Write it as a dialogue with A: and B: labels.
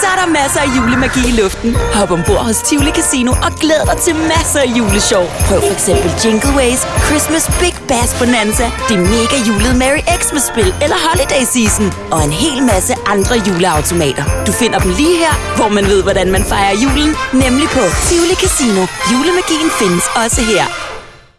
A: Så er der masser af julemagi i luften. Hop ombord hos Tivoli Casino og glæd dig til masser af juleshow. Prøv for eksempel Jingle Ways, Christmas Big Bass Bonanza, det mega julede Merry Xmas-spil eller Holiday Season og en hel masse andre juleautomater. Du finder dem lige her, hvor man ved, hvordan man fejrer julen, nemlig på Tivoli Casino. Julemagien findes også her.